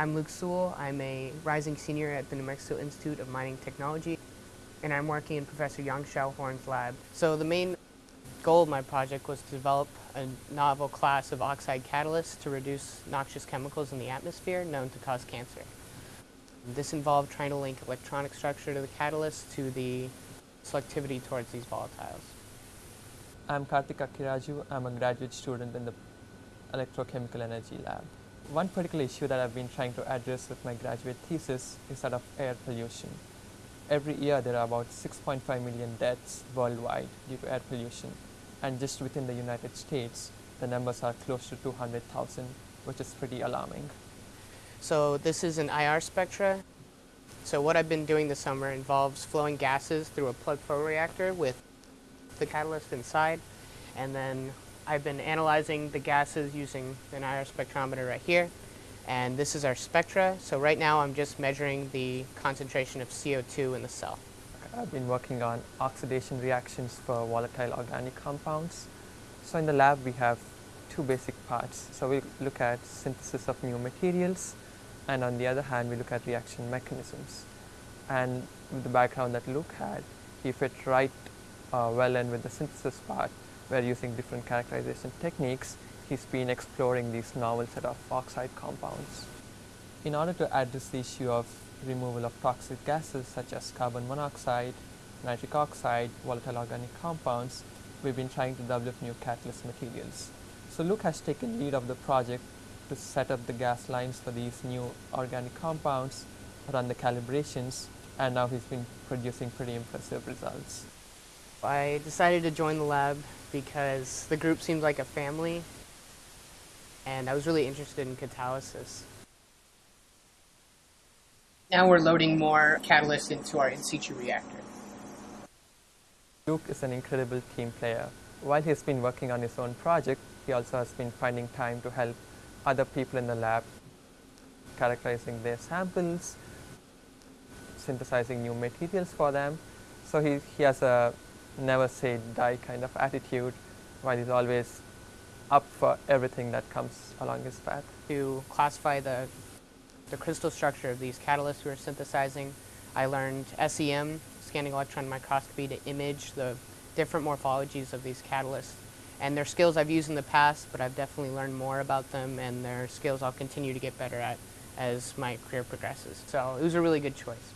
I'm Luke Sewell. I'm a rising senior at the New Mexico Institute of Mining Technology, and I'm working in Professor Yang Shao-Horn's lab. So the main goal of my project was to develop a novel class of oxide catalysts to reduce noxious chemicals in the atmosphere known to cause cancer. This involved trying to link electronic structure to the catalyst to the selectivity towards these volatiles. I'm Karthik Akkiraju. I'm a graduate student in the Electrochemical Energy Lab. One particular issue that I've been trying to address with my graduate thesis is that of air pollution. Every year there are about 6.5 million deaths worldwide due to air pollution and just within the United States the numbers are close to 200,000 which is pretty alarming. So this is an IR spectra. So what I've been doing this summer involves flowing gases through a plug flow reactor with the catalyst inside and then I've been analyzing the gases using an IR spectrometer right here and this is our spectra. So right now I'm just measuring the concentration of CO2 in the cell. I've been working on oxidation reactions for volatile organic compounds. So in the lab we have two basic parts. So we look at synthesis of new materials and on the other hand we look at reaction mechanisms. And with the background that Luke had, he fit right uh, well in with the synthesis part where using different characterization techniques he's been exploring these novel set of oxide compounds. In order to address the issue of removal of toxic gases such as carbon monoxide, nitric oxide, volatile organic compounds, we've been trying to develop new catalyst materials. So Luke has taken lead of the project to set up the gas lines for these new organic compounds, run the calibrations, and now he's been producing pretty impressive results. I decided to join the lab because the group seemed like a family and I was really interested in catalysis. Now we're loading more catalyst into our in situ reactor. Luke is an incredible team player. While he's been working on his own project, he also has been finding time to help other people in the lab, characterizing their samples, synthesizing new materials for them. So he, he has a never say die kind of attitude while he's always up for everything that comes along his path. To classify the, the crystal structure of these catalysts we are synthesizing, I learned SEM, scanning electron microscopy, to image the different morphologies of these catalysts. And they're skills I've used in the past, but I've definitely learned more about them, and they're skills I'll continue to get better at as my career progresses. So it was a really good choice.